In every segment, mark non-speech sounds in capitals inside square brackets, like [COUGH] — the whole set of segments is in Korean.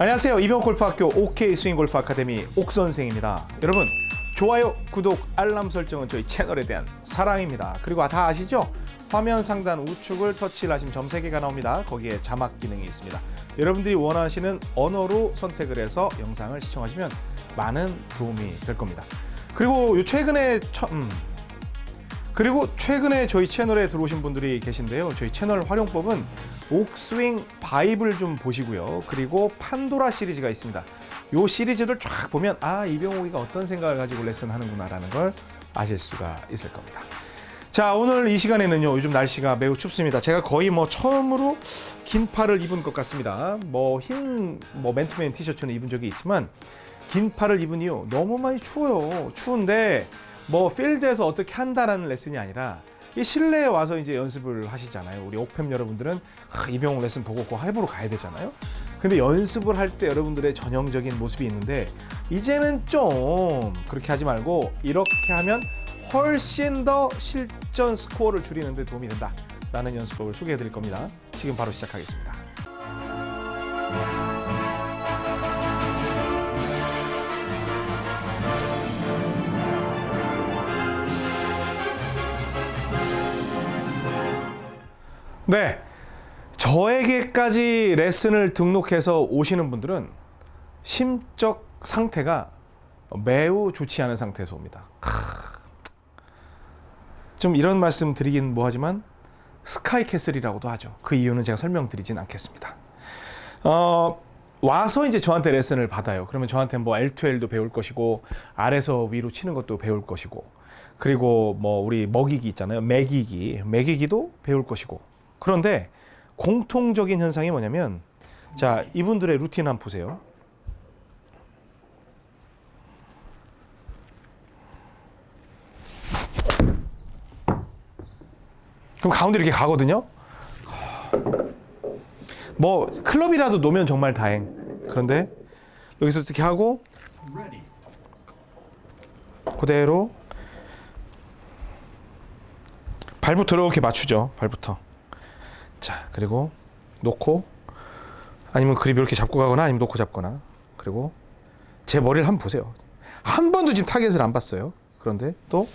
안녕하세요. 이병 골프학교 OK 스윙 골프 아카데미 옥 선생입니다. 여러분 좋아요, 구독, 알람 설정은 저희 채널에 대한 사랑입니다. 그리고 다 아시죠? 화면 상단 우측을 터치를 하시면 점 3개가 나옵니다. 거기에 자막 기능이 있습니다. 여러분들이 원하시는 언어로 선택을 해서 영상을 시청하시면 많은 도움이 될 겁니다. 그리고 요 최근에 처, 음, 그리고 최근에 저희 채널에 들어오신 분들이 계신데요. 저희 채널 활용법은 옥스윙 바이블 좀 보시고요. 그리고 판도라 시리즈가 있습니다. 요 시리즈를 쫙 보면 아 이병옥이가 어떤 생각을 가지고 레슨 하는구나 라는 걸 아실 수가 있을 겁니다. 자 오늘 이 시간에는요 요즘 날씨가 매우 춥습니다 제가 거의 뭐 처음으로 긴 팔을 입은 것 같습니다 뭐 흰뭐 맨투맨 티셔츠는 입은 적이 있지만 긴 팔을 입은 이유 너무 많이 추워요 추운데 뭐 필드에서 어떻게 한다라는 레슨이 아니라 이 실내에 와서 이제 연습을 하시잖아요. 우리 옥팸 여러분들은 아, 이병옥 레슨 보고 그 하이브로 가야 되잖아요. 근데 연습을 할 때 여러분들의 전형적인 모습이 있는데 이제는 좀 그렇게 하지 말고 이렇게 하면 훨씬 더 실전 스코어를 줄이는 데 도움이 된다 라는 연습법을 소개해 드릴 겁니다. 지금 바로 시작하겠습니다 네 저에게까지 레슨을 등록해서 오시는 분들은 심적 상태가 매우 좋지 않은 상태에서 옵니다 좀 이런 말씀 드리긴 뭐하지만 스카이캐슬이라고도 하죠. 그 이유는 제가 설명드리진 않겠습니다. 어, 와서 이제 저한테 레슨을 받아요. 그러면 저한테 뭐 L2L도 배울 것이고 아래서 위로 치는 것도 배울 것이고 그리고 뭐 우리 먹이기 있잖아요. 매기기, 매기기도 배울 것이고 그런데 공통적인 현상이 뭐냐면 자 이분들의 루틴 한번 보세요. 그럼 가운데 이렇게 가거든요. 뭐 클럽이라도 놓으면 정말 다행. 그런데 여기서 이렇게 하고 그대로 발부터 이렇게 맞추죠. 발부터. 자 그리고 놓고 아니면 그립 이렇게 잡고 가거나 아니면 놓고 잡거나 그리고 제 머리를 한번 보세요. 한 번도 지금 타겟을 안 봤어요. 그런데 또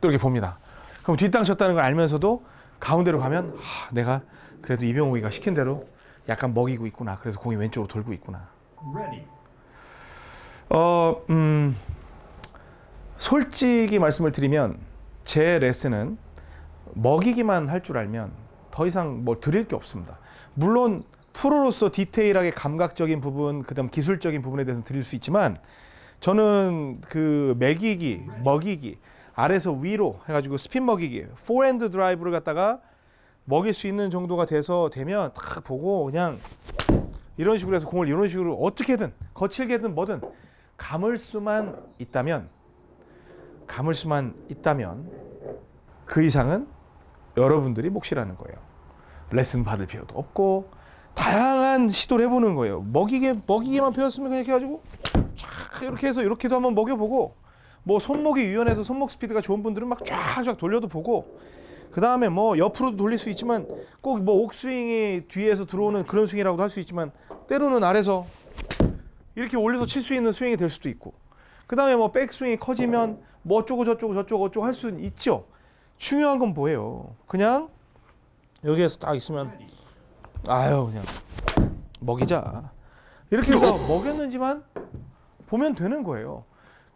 또 이렇게 봅니다. 그럼 뒷땅 쳤다는 걸 알면서도 가운데로 가면 하, 내가 그래도 이병옥이가 시킨 대로 약간 먹이고 있구나. 그래서 공이 왼쪽으로 돌고 있구나. 어, 음, 솔직히 말씀을 드리면 제 레슨은 먹이기만 할 줄 알면 더 이상 뭐 드릴 게 없습니다. 물론 프로로서 디테일하게 감각적인 부분, 그다음 기술적인 부분에 대해서 드릴 수 있지만 저는 그 먹이기, 먹이기 아래서 위로 해가지고 스핀 먹이기, 포핸드 드라이브를 갖다가 먹일 수 있는 정도가 돼서 되면 딱 보고 그냥 이런 식으로 해서 공을 이런 식으로 어떻게든 거칠게든 뭐든 감을 수만 있다면 감을 수만 있다면 그 이상은 여러분들이 몫이라는 거예요. 레슨 받을 필요도 없고 다양한 시도를 해보는 거예요. 먹이게 먹이게만 배웠으면 그냥 이렇게 해가지고 쫙 이렇게 해서 이렇게도 한번 먹여보고 뭐 손목이 유연해서 손목 스피드가 좋은 분들은 막 쫙쫙 돌려도 보고 그 다음에 뭐 옆으로도 돌릴 수 있지만 꼭 뭐 옥스윙이 뒤에서 들어오는 그런 스윙이라고도 할 수 있지만 때로는 아래서 이렇게 올려서 칠 수 있는 스윙이 될 수도 있고 그 다음에 뭐 백스윙이 커지면 뭐 어쩌고 저쩌고 저쩌고 어쩌고 할수 있죠 중요한 건 뭐예요 그냥 여기에서 딱 있으면 아유 그냥 먹이자 이렇게 해서 먹였는지만 보면 되는 거예요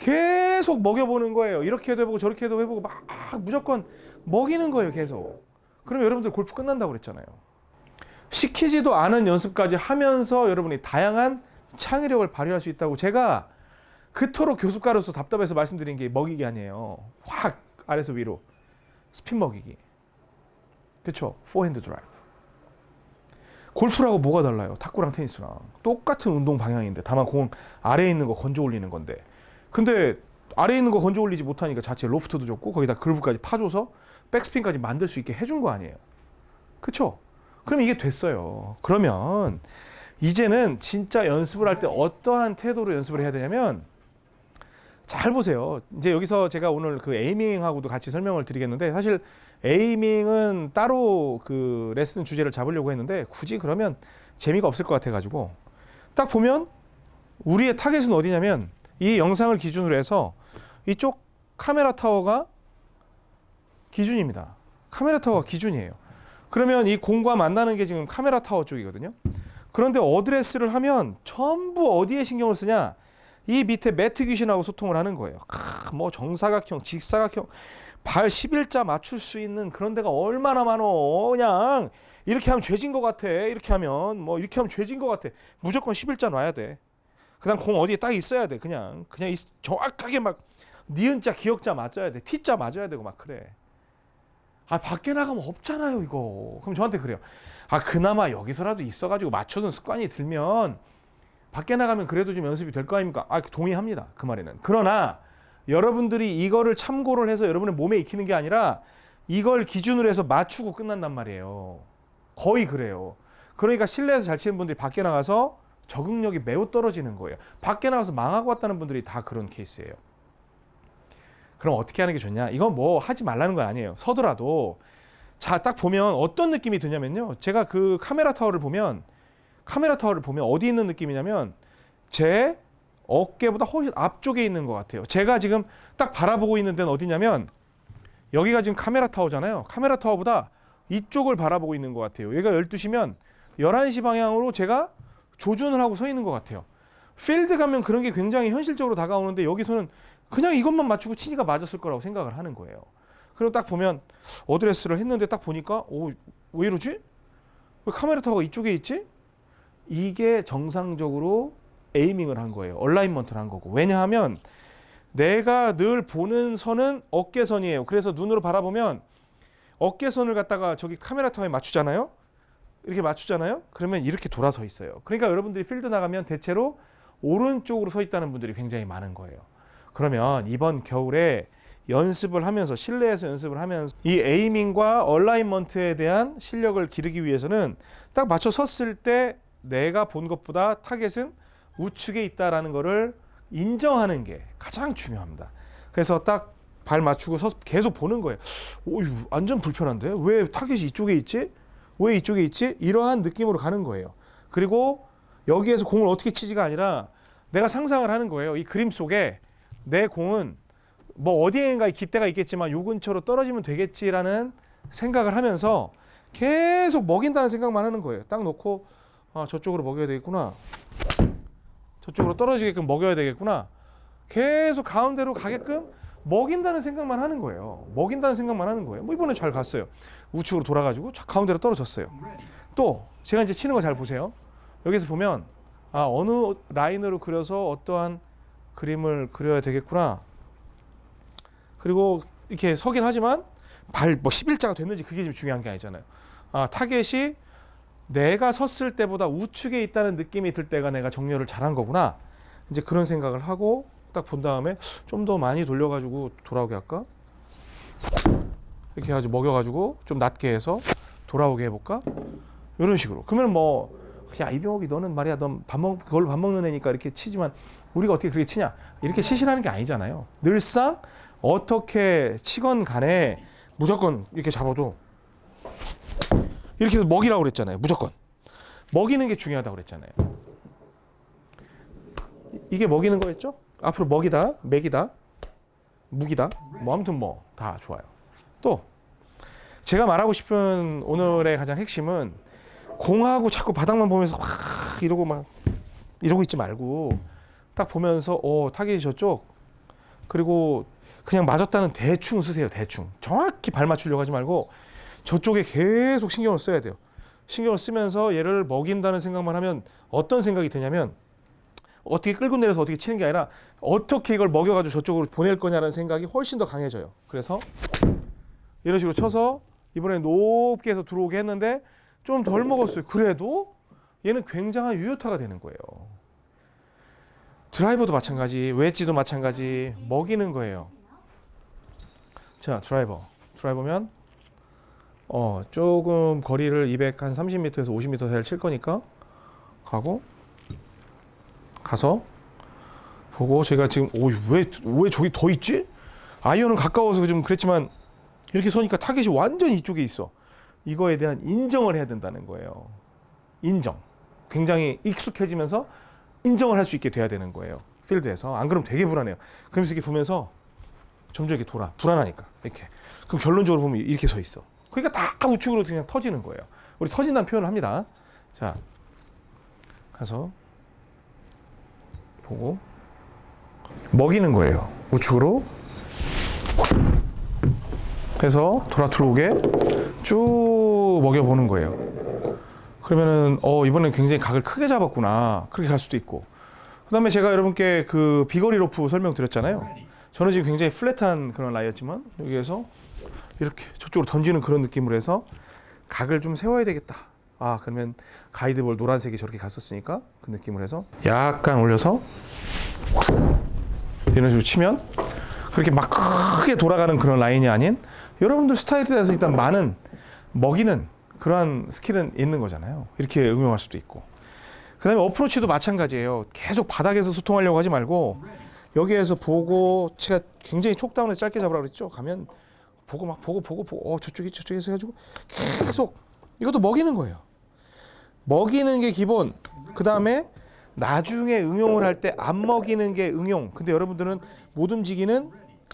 계속 먹여보는 거예요. 이렇게도 해보고 저렇게도 해보고 막 무조건 먹이는 거예요. 계속. 그럼 여러분들 골프 끝난다고 그랬잖아요. 시키지도 않은 연습까지 하면서 여러분이 다양한 창의력을 발휘할 수 있다고 제가 그토록 교습가로서 답답해서 말씀드린 게 먹이기 아니에요. 확 아래서 위로 스핀 먹이기. 그렇죠? 포핸드 드라이브. 골프라고 뭐가 달라요? 탁구랑 테니스랑 똑같은 운동 방향인데 다만 공 아래에 있는 거 건져 올리는 건데 근데 아래에 있는 거 건져 올리지 못하니까 자체 로프트도 줬고 거기다 그루브까지 파줘서 백스핀까지 만들 수 있게 해준 거 아니에요. 그쵸? 그럼 이게 됐어요. 그러면 이제는 진짜 연습을 할 때 어떠한 태도로 연습을 해야 되냐면 잘 보세요. 이제 여기서 제가 오늘 그 에이밍하고도 같이 설명을 드리겠는데 사실 에이밍은 따로 그 레슨 주제를 잡으려고 했는데 굳이 그러면 재미가 없을 것 같아가지고 딱 보면 우리의 타겟은 어디냐면 이 영상을 기준으로 해서 이쪽 카메라 타워가 기준입니다. 카메라 타워가 기준이에요. 그러면 이 공과 만나는 게 지금 카메라 타워 쪽이거든요. 그런데 어드레스를 하면 전부 어디에 신경을 쓰냐? 이 밑에 매트 귀신하고 소통을 하는 거예요. 크, 뭐 정사각형, 직사각형, 발 11자 맞출 수 있는 그런 데가 얼마나 많어. 그냥 이렇게 하면 죄진 것 같아. 이렇게 하면 뭐 이렇게 하면 죄진 것 같아. 무조건 11자 놔야 돼. 그다음 공 어디에 딱 있어야 돼. 그냥 그냥 이- 정확하게 막 니은자 기억자 맞아야 돼. T자 맞아야 되고 막 그래. 아 밖에 나가면 없잖아요 이거. 그럼 저한테 그래요. 아 그나마 여기서라도 있어가지고 맞춰둔 습관이 들면 밖에 나가면 그래도 좀 연습이 될 거 아닙니까? 아 동의합니다 그 말에는. 그러나 여러분들이 이거를 참고를 해서 여러분의 몸에 익히는 게 아니라 이걸 기준으로 해서 맞추고 끝난단 말이에요. 거의 그래요. 그러니까 실내에서 잘 치는 분들이 밖에 나가서 적응력이 매우 떨어지는 거예요. 밖에 나가서 망하고 왔다는 분들이 다 그런 케이스예요. 그럼 어떻게 하는 게 좋냐? 이건 뭐 하지 말라는 건 아니에요. 서더라도 자 딱 보면 어떤 느낌이 드냐면요. 제가 그 카메라 타워를 보면 카메라 타워를 보면 어디 있는 느낌이냐면 제 어깨보다 훨씬 앞쪽에 있는 것 같아요. 제가 지금 딱 바라보고 있는 데는 어디냐면 여기가 지금 카메라 타워잖아요. 카메라 타워보다 이쪽을 바라보고 있는 것 같아요. 여기가 12시면 11시 방향으로 제가 조준을 하고 서 있는 것 같아요. 필드 가면 그런 게 굉장히 현실적으로 다가오는데 여기서는 그냥 이것만 맞추고 치니까 맞았을 거라고 생각을 하는 거예요. 그리고 딱 보면 어드레스를 했는데 딱 보니까 오, 왜 이러지? 왜 카메라 타워가 이쪽에 있지? 이게 정상적으로 에이밍을 한 거예요. 얼라인먼트를 한 거고. 왜냐하면 내가 늘 보는 선은 어깨선이에요. 그래서 눈으로 바라보면 어깨선을 갖다가 저기 카메라 타워에 맞추잖아요. 이렇게 맞추잖아요. 그러면 이렇게 돌아서 있어요. 그러니까 여러분들이 필드 나가면 대체로 오른쪽으로 서 있다는 분들이 굉장히 많은 거예요. 그러면 이번 겨울에 연습을 하면서 실내에서 연습을 하면서 이 에이밍과 얼라인먼트에 대한 실력을 기르기 위해서는 딱 맞춰 섰을 때 내가 본 것보다 타겟은 우측에 있다라는 거를 인정하는 게 가장 중요합니다. 그래서 딱 발 맞추고 서 계속 보는 거예요. 오, 이거 완전 불편한데 왜 타겟이 이쪽에 있지? 왜 이쪽에 있지? 이러한 느낌으로 가는 거예요. 그리고 여기에서 공을 어떻게 치지가 아니라 내가 상상을 하는 거예요. 이 그림 속에 내 공은 뭐 어디엔가에 깃대가 있겠지만 요 근처로 떨어지면 되겠지라는 생각을 하면서 계속 먹인다는 생각만 하는 거예요. 딱 놓고 아 저쪽으로 먹여야 되겠구나. 저쪽으로 떨어지게끔 먹여야 되겠구나. 계속 가운데로 가게끔 먹인다는 생각만 하는 거예요. 먹인다는 생각만 하는 거예요. 뭐 이번에 잘 갔어요. 우측으로 돌아가지고 자, 가운데로 떨어졌어요. 또 제가 이제 치는 거 잘 보세요. 여기서 보면 아 어느 라인으로 그려서 어떠한 그림을 그려야 되겠구나. 그리고 이렇게 서긴 하지만 발 뭐 11자가 됐는지 그게 지금 중요한 게 아니잖아요. 아 타겟이 내가 섰을 때보다 우측에 있다는 느낌이 들 때가 내가 정렬을 잘한 거구나. 이제 그런 생각을 하고 딱 본 다음에 좀 더 많이 돌려가지고 돌아오게 할까? 이렇게 해가지고 먹여가지고 좀 낮게 해서 돌아오게 해볼까? 이런 식으로. 그러면 뭐, 야 이병욱이 너는 말이야, 넌밥 먹, 그걸로 밥 먹는 애니까 이렇게 치지만 우리가 어떻게 그렇게 치냐? 이렇게 치시라는 게 아니잖아요. 늘상 어떻게 치건 간에 무조건 이렇게 잡아도 이렇게 해서 먹이라고 그랬잖아요. 무조건. 먹이는 게 중요하다고 그랬잖아요. 이게 먹이는 거였죠? 앞으로 먹이다, 맥이다, 무기다. 뭐 아무튼 뭐 다 좋아요. 또 제가 말하고 싶은 오늘의 가장 핵심은 공하고 자꾸 바닥만 보면서 막 이러고 막 이러고 있지 말고 딱 보면서 어 타겟이 저쪽 그리고 그냥 맞았다는 대충 쓰세요 대충 정확히 발 맞추려고 하지 말고 저쪽에 계속 신경을 써야 돼요 신경을 쓰면서 얘를 먹인다는 생각만 하면 어떤 생각이 드냐면 어떻게 끌고 내려서 어떻게 치는 게 아니라 어떻게 이걸 먹여가지고 저쪽으로 보낼 거냐라는 생각이 훨씬 더 강해져요. 그래서 이런 식으로 쳐서 이번에 높게 해서 들어오게 했는데 좀 덜 먹었어요. 그래도 얘는 굉장한 유효타가 되는 거예요. 드라이버도 마찬가지, 웨지도 마찬가지 먹이는 거예요. 자, 드라이버. 드라이버면 어 조금 거리를 200 한 30m에서 50m 사이를 칠 거니까 가고 가서 보고 제가 지금 오왜왜 저기 더 있지? 아이언은 가까워서 좀 그랬지만 이렇게 서니까 타겟이 완전 이쪽에 있어. 이거에 대한 인정을 해야 된다는 거예요. 인정. 굉장히 익숙해지면서 인정을 할 수 있게 돼야 되는 거예요. 필드에서. 안 그러면 되게 불안해요. 그러면서 이렇게 보면서 점점 이렇게 돌아. 불안하니까. 이렇게. 그럼 결론적으로 보면 이렇게 서 있어. 그러니까 다 우측으로 그냥 터지는 거예요. 우리 터진다는 표현을 합니다. 자, 가서 보고 먹이는 거예요. 우측으로 해서 돌아 들어오게 쭉 먹여 보는 거예요. 그러면은 어 이번엔 굉장히 각을 크게 잡았구나 그렇게 갈 수도 있고 그 다음에 제가 여러분께 그 비거리 로프 설명드렸잖아요. 저는 지금 굉장히 플랫한 그런 라이였지만 여기에서 이렇게 저쪽으로 던지는 그런 느낌으로 해서 각을 좀 세워야 되겠다. 아 그러면 가이드볼 노란색이 저렇게 갔었으니까 그 느낌으로 해서 약간 올려서 이런 식으로 치면 그렇게 막 크게 돌아가는 그런 라인이 아닌 여러분들 스타일에 대해서 일단 많은 먹이는 그러한 스킬은 있는 거잖아요. 이렇게 응용할 수도 있고. 그 다음에 어프로치도 마찬가지예요. 계속 바닥에서 소통하려고 하지 말고 여기에서 보고 제가 굉장히 촉다운에 짧게 잡으라 그랬죠. 가면 보고 막 보고 보고 보고 어 저쪽이 저쪽에서 해가지고 계속 이것도 먹이는 거예요. 먹이는 게 기본. 그 다음에 나중에 응용을 할 때 안 먹이는 게 응용. 근데 여러분들은 못 움직이는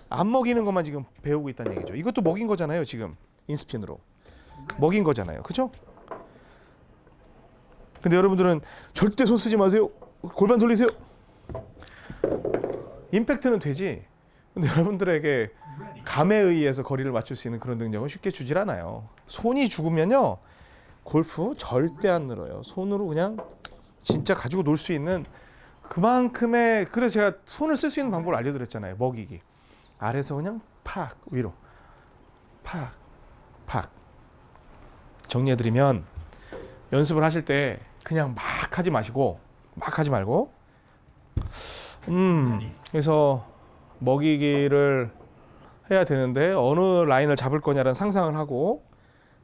안 먹이는 것만 지금 배우고 있다는 얘기죠. 이것도 먹인 거잖아요. 지금 인스핀으로 먹인 거잖아요. 그죠? 근데 여러분들은 절대 손 쓰지 마세요. 골반 돌리세요. 임팩트는 되지. 근데 [LAUGHS] 여러분들에게 감에 의해서 거리를 맞출 수 있는 그런 능력은 쉽게 주질 않아요. 손이 죽으면요. 골프 절대 안 늘어요. 손으로 그냥 진짜 가지고 놀 수 있는 그만큼의 그래서 제가 손을 쓸 수 있는 방법을 알려드렸잖아요. 먹이기. 아래서 그냥 팍 위로 팍 팍. 정리해드리면 연습을 하실 때 그냥 막 하지 마시고 막 하지 말고 음 그래서 먹이기를 해야 되는데 어느 라인을 잡을 거냐라는 상상을 하고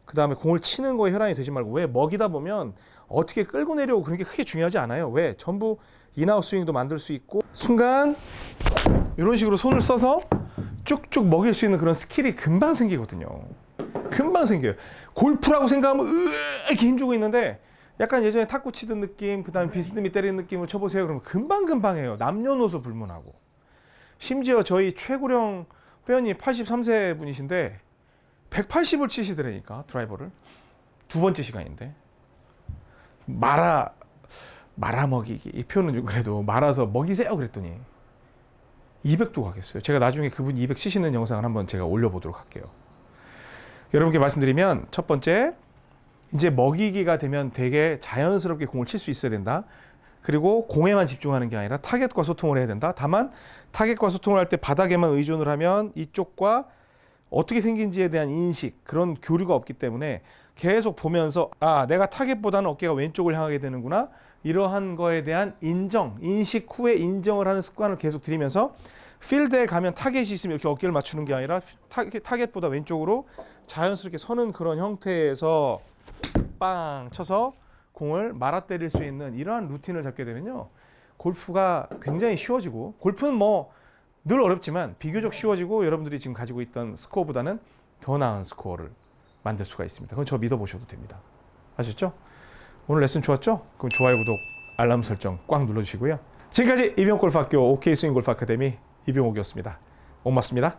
그 다음에 공을 치는 거에 혈안이 되지 말고 왜 먹이다 보면 어떻게 끌고 내려오고 그런 게 크게 중요하지 않아요. 왜 전부 in-out 스윙도 만들 수 있고 순간 이런 식으로 손을 써서 쭉쭉 먹일 수 있는 그런 스킬이 금방 생기거든요. 금방 생겨요. 골프라고 생각하면 으 이렇게 힘주고 있는데 약간 예전에 탁구 치던 느낌, 그 다음에 비스듬히 때리는 느낌을 쳐보세요. 그러면 금방 금방 해요. 남녀노소 불문하고. 심지어 저희 최고령 회원님 83세 분이신데 180을 치시더라니까 드라이버를 두 번째 시간인데 말아 말아 먹이기 이 표현은 좀 그래도 말아서 먹이세요 그랬더니 200도 가겠어요. 제가 나중에 그분 200 치시는 영상을 한번 제가 올려보도록 할게요. 여러분께 말씀드리면 첫 번째 이제 먹이기가 되면 되게 자연스럽게 공을 칠 수 있어야 된다. 그리고 공에만 집중하는 게 아니라 타겟과 소통을 해야 된다. 다만 타겟과 소통을 할 때 바닥에만 의존을 하면 이쪽과 어떻게 생긴지에 대한 인식 그런 교류가 없기 때문에 계속 보면서 아 내가 타겟보다는 어깨가 왼쪽을 향하게 되는구나 이러한 거에 대한 인정 인식 후에 인정을 하는 습관을 계속 들이면서 필드에 가면 타겟이 있으면 이렇게 어깨를 맞추는 게 아니라 타겟, 타겟보다 왼쪽으로 자연스럽게 서는 그런 형태에서 빵 쳐서 공을 말아 때릴 수 있는 이러한 루틴을 잡게 되면요 골프가 굉장히 쉬워지고 골프는 뭐 늘 어렵지만 비교적 쉬워지고 여러분들이 지금 가지고 있던 스코어보다는 더 나은 스코어를 만들 수가 있습니다. 그건 저 믿어보셔도 됩니다. 아셨죠? 오늘 레슨 좋았죠? 그럼 좋아요, 구독, 알람 설정 꽉 눌러주시고요. 지금까지 이병골프학교 OK 스윙 골프 아카데미 이병옥이었습니다. 고맙습니다.